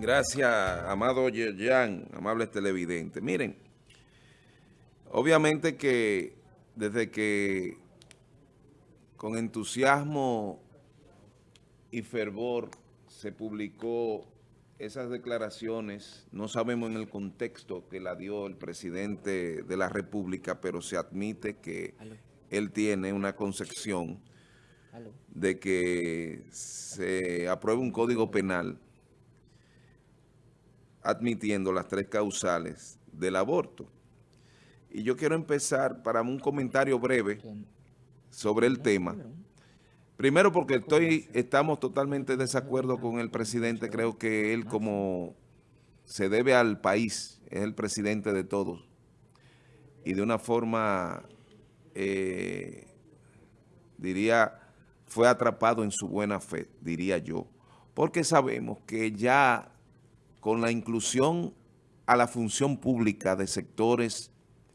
Gracias, amado Yerjan, amables televidentes. Miren, obviamente que desde que con entusiasmo y fervor se publicó esas declaraciones, no sabemos en el contexto que la dio el presidente de la República, pero se admite que él tiene una concepción de que se apruebe un código penal admitiendo las tres causales del aborto. Y yo quiero empezar para un comentario breve sobre el tema. Primero porque estoy, estamos totalmente de desacuerdo con el presidente. Creo que él como se debe al país, es el presidente de todos. Y de una forma, eh, diría, fue atrapado en su buena fe, diría yo. Porque sabemos que ya con la inclusión a la función pública de sectores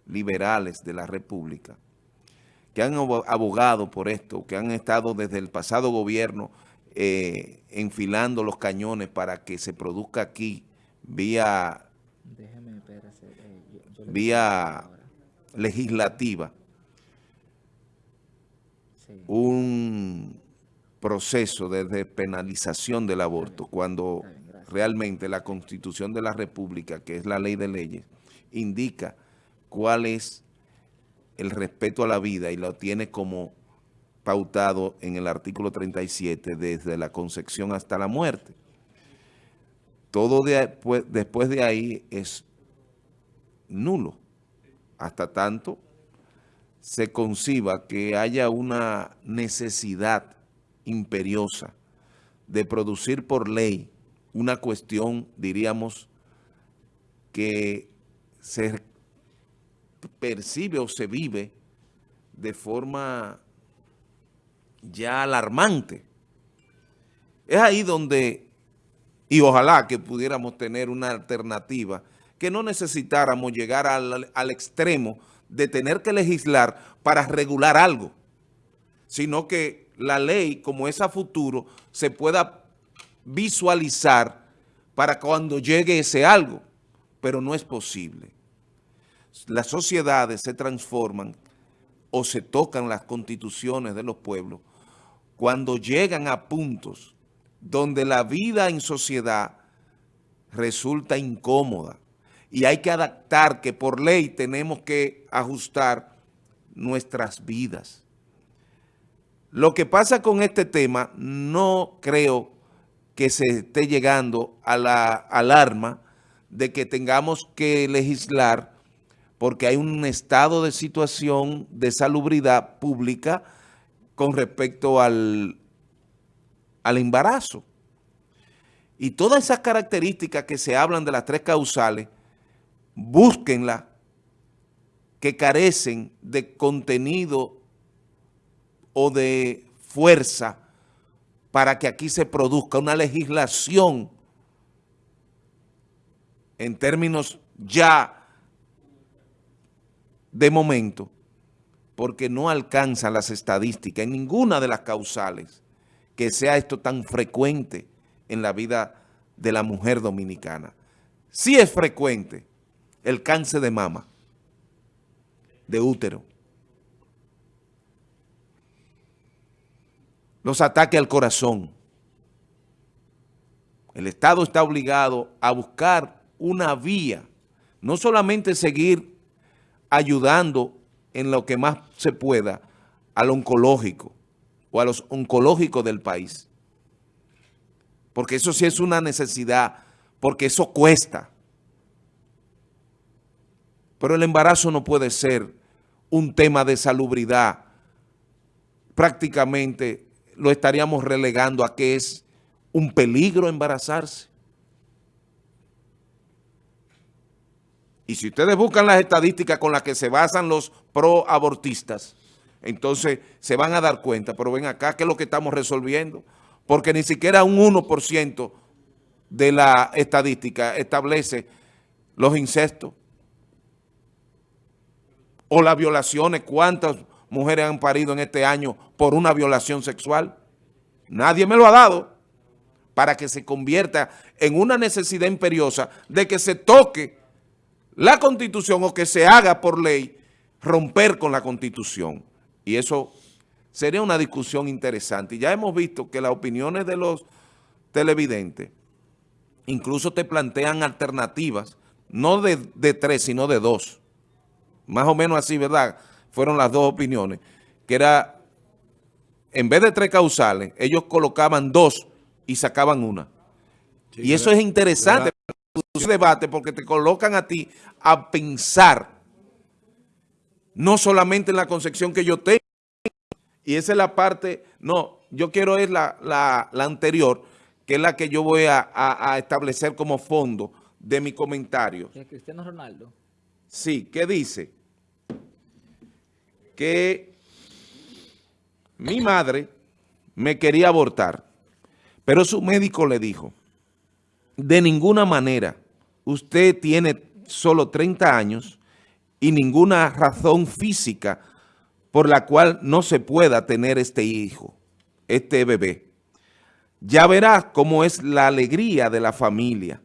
liberales de la República, que han abogado por esto, que han estado desde el pasado gobierno eh, enfilando los cañones para que se produzca aquí vía, eh, vía legislativa. Un proceso de despenalización del aborto cuando realmente la Constitución de la República, que es la ley de leyes, indica cuál es el respeto a la vida y lo tiene como pautado en el artículo 37 desde la concepción hasta la muerte. Todo después de ahí es nulo, hasta tanto se conciba que haya una necesidad imperiosa de producir por ley una cuestión, diríamos, que se percibe o se vive de forma ya alarmante. Es ahí donde, y ojalá que pudiéramos tener una alternativa, que no necesitáramos llegar al, al extremo de tener que legislar para regular algo, sino que la ley, como es a futuro, se pueda visualizar para cuando llegue ese algo, pero no es posible. Las sociedades se transforman o se tocan las constituciones de los pueblos cuando llegan a puntos donde la vida en sociedad resulta incómoda y hay que adaptar que por ley tenemos que ajustar nuestras vidas. Lo que pasa con este tema no creo que se esté llegando a la alarma de que tengamos que legislar porque hay un estado de situación de salubridad pública con respecto al, al embarazo. Y todas esas características que se hablan de las tres causales, búsquenla, que carecen de contenido o de fuerza para que aquí se produzca una legislación en términos ya de momento, porque no alcanza las estadísticas en ninguna de las causales que sea esto tan frecuente en la vida de la mujer dominicana. Sí es frecuente el cáncer de mama, de útero, los ataques al corazón. El Estado está obligado a buscar una vía, no solamente seguir ayudando en lo que más se pueda al oncológico o a los oncológicos del país, porque eso sí es una necesidad, porque eso cuesta. Pero el embarazo no puede ser un tema de salubridad prácticamente lo estaríamos relegando a que es un peligro embarazarse. Y si ustedes buscan las estadísticas con las que se basan los pro-abortistas, entonces se van a dar cuenta, pero ven acá, ¿qué es lo que estamos resolviendo? Porque ni siquiera un 1% de la estadística establece los incestos o las violaciones, cuántas mujeres han parido en este año por una violación sexual. Nadie me lo ha dado. para que se convierta en una necesidad imperiosa de que se toque la Constitución o que se haga por ley romper con la Constitución. Y eso sería una discusión interesante. Y ya hemos visto que las opiniones de los televidentes incluso te plantean alternativas, no de, de tres, sino de dos. Más o menos así, ¿verdad? Fueron las dos opiniones, que era, en vez de tres causales, ellos colocaban dos y sacaban una. y eso es interesante ese debate porque te colocan a ti a pensar no solamente en la concepción que yo tengo, y esa es la parte, no, yo quiero es la, la, anterior, que es la que yo voy a, a, establecer como fondo de mi comentario. Cristiano Ronaldo? Sí, ¿qué dice? Que mi madre me quería abortar, pero su médico le dijo, de ninguna manera, usted tiene solo 30 años y ninguna razón física por la cual no se pueda tener este hijo, este bebé. Ya verás cómo es la alegría de la familia.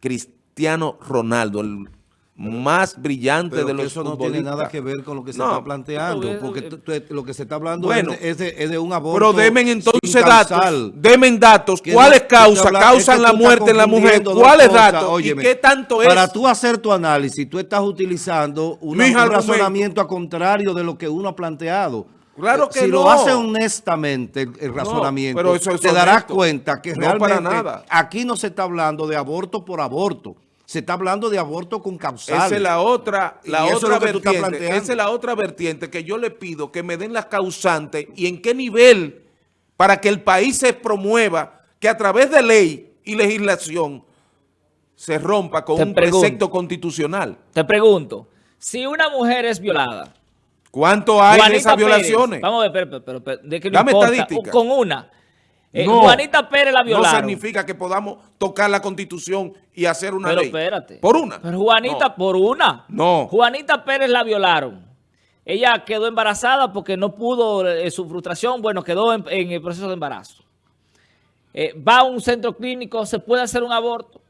Cristiano Ronaldo, el más brillante de los eso no tiene nada que ver con lo que se está planteando, porque lo que se está hablando es, de, un aborto Pero demen entonces datos, demen datos, ¿cuáles causas causan la muerte en la mujer? ¿Cuáles datos? ¿Y qué tanto es? Para tú hacer tu análisis, tú estás utilizando un razonamiento a contrario de lo que uno ha planteado. Claro que si lo hace honestamente el, razonamiento, pero eso te darás cuenta que realmente aquí no se está hablando de aborto por aborto. Se está hablando de aborto con causales. Esa es la otra, la otra vertiente. Esa es la otra vertiente que yo le pido que me den las causantes y en qué nivel para que el país se promueva que a través de ley y legislación se rompa con un precepto constitucional. Te pregunto, si una mujer es violada. ¿Cuánto hay de esas violaciones? vamos a ver, pero, pero, de que no Dame importa, con una. Eh, Juanita Pérez la violaron. No significa que podamos tocar la Constitución y hacer una Pero ley. espérate. Por una. Pero Juanita, por una. No. Juanita Pérez la violaron. Ella quedó embarazada porque no pudo, eh, su frustración, bueno, quedó en, el proceso de embarazo. Eh, va a un centro clínico, se puede hacer un aborto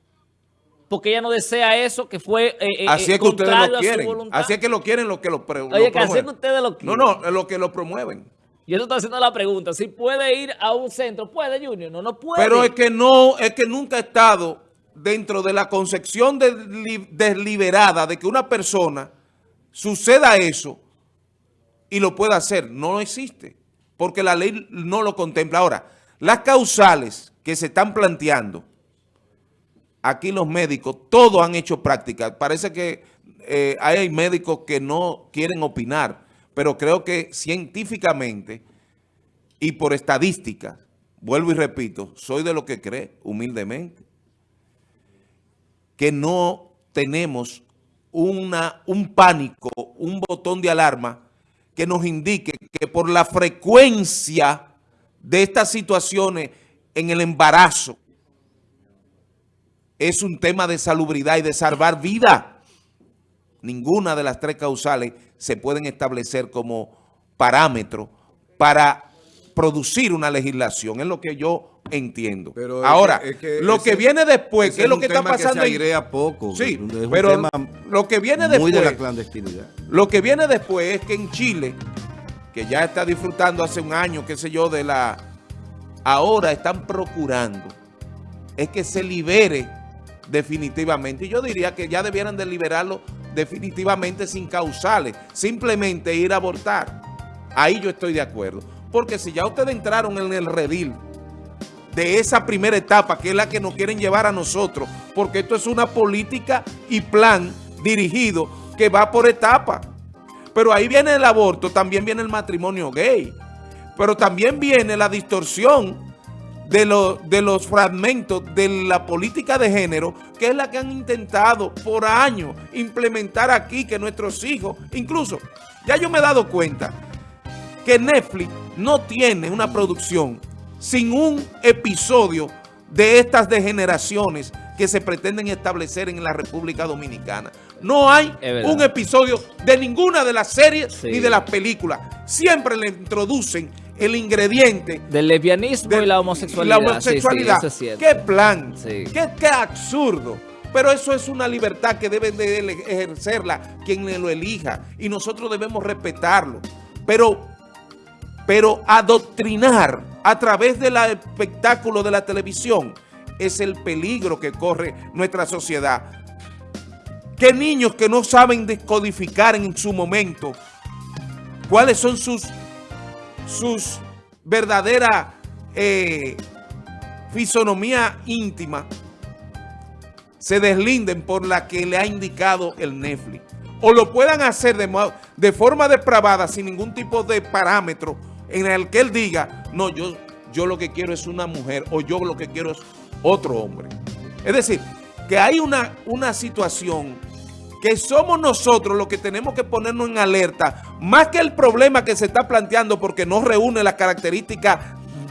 porque ella no desea eso, que fue Así es que ustedes lo quieren. Así es que lo quieren los que lo, Oye, que así es que ustedes lo quieren. No, no, los que lo promueven. Y eso está haciendo la pregunta. Si puede ir a un centro, puede Junior, no, no puede. Pero es que no, es que nunca ha estado dentro de la concepción desliberada de que una persona suceda eso y lo pueda hacer. No existe, porque la ley no lo contempla. Ahora, las causales que se están planteando, aquí los médicos, todos han hecho práctica. Parece que eh, hay médicos que no quieren opinar, pero creo que científicamente y por estadística, vuelvo y repito, soy de lo que cree, humildemente, que no tenemos una, un pánico, un botón de alarma que nos indique que por la frecuencia de estas situaciones en el embarazo es un tema de salubridad y de salvar vida. Ninguna de las tres causales se pueden establecer como parámetro para producir una legislación, es lo que yo entiendo. Pero Ahora, lo que viene después, ¿qué es lo que está pasando? Que se poco. Sí, pero lo que viene después... de la clandestinidad. Lo que viene después es que en Chile, que ya está disfrutando hace un año, qué sé yo, de la... Ahora están procurando es que se libere definitivamente. Y yo diría que ya debieran de liberarlo definitivamente sin causales, simplemente ir a abortar. Ahí yo estoy de acuerdo. Porque si ya ustedes entraron en el redil de esa primera etapa, que es la que nos quieren llevar a nosotros, porque esto es una política y plan dirigido que va por etapa. Pero ahí viene el aborto, también viene el matrimonio gay, pero también viene la distorsión de, de los fragmentos de la política de género, que es la que han intentado por años implementar aquí, que nuestros hijos, incluso, ya yo me he dado cuenta que Netflix no tiene una producción sin un episodio de estas degeneraciones que se pretenden establecer en la República Dominicana. No hay un episodio de ninguna de las series ni de las películas. Siempre le introducen el ingrediente del lesbianismo y la homosexualidad. La homosexualidad. ¿Qué plan? ¿Qué, ¿Qué absurdo? Pero eso es una libertad que deben de ejercerla quien lo elija y nosotros debemos respetarlo. Pero, pero adoctrinar a través del espectáculo de la televisión es el peligro que corre nuestra sociedad. ¿Qué niños que no saben descodificar en su momento cuáles son sus, sus verdaderas eh, fisonomía íntima se deslinden por la que le ha indicado el Netflix. O lo puedan hacer de, de forma depravada, sin ningún tipo de parámetro, en el que él diga, no, yo, yo lo que quiero es una mujer, o yo lo que quiero es otro hombre. Es decir, que hay una, una situación que somos nosotros los que tenemos que ponernos en alerta, más que el problema que se está planteando porque no reúne las características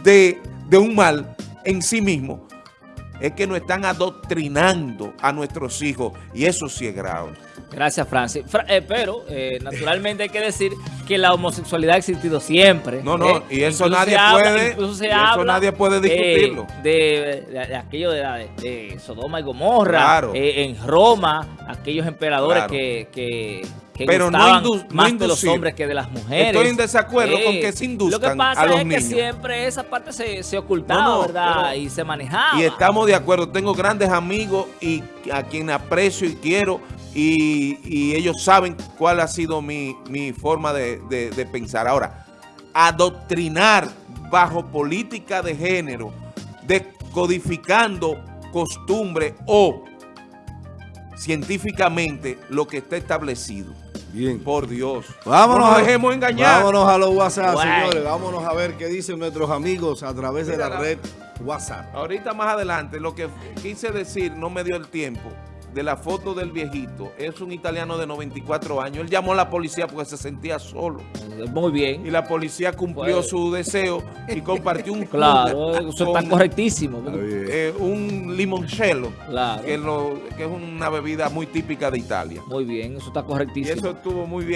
de, de un mal en sí mismo, es que nos están adoctrinando a nuestros hijos y eso sí es grave. Gracias, Francis. Eh, pero, eh, naturalmente hay que decir que la homosexualidad ha existido siempre. No, no, ¿eh? y eso nadie puede eso nadie puede discutirlo. De, aquello de, Sodoma y Gomorra, en Roma, aquellos emperadores que pero no, más de los hombres que de las mujeres. Estoy en desacuerdo con que se induzcan Lo que pasa es que siempre esa parte se, se ocultaba, ¿verdad? y se manejaba. Y estamos de acuerdo. Tengo grandes amigos y a quien aprecio y quiero y, ellos saben cuál ha sido mi, forma de, de pensar. Ahora, adoctrinar bajo política de género, descodificando costumbre o científicamente lo que está establecido. Bien. Por Dios. Vámonos, no nos dejemos engañar. Vámonos a los WhatsApp, señores. Vámonos a ver qué dicen nuestros amigos a través de la red WhatsApp. Ahorita más adelante, lo que quise decir no me dio el tiempo de la foto del viejito es un italiano de 94 años. Él llamó a la policía porque se sentía solo. Muy bien. Y la policía cumplió pues. su deseo y compartió un Claro, eso está correctísimo. Eh, un limoncello, claro. que, que es una bebida muy típica de Italia. Muy bien, eso está correctísimo. Y eso estuvo muy bien.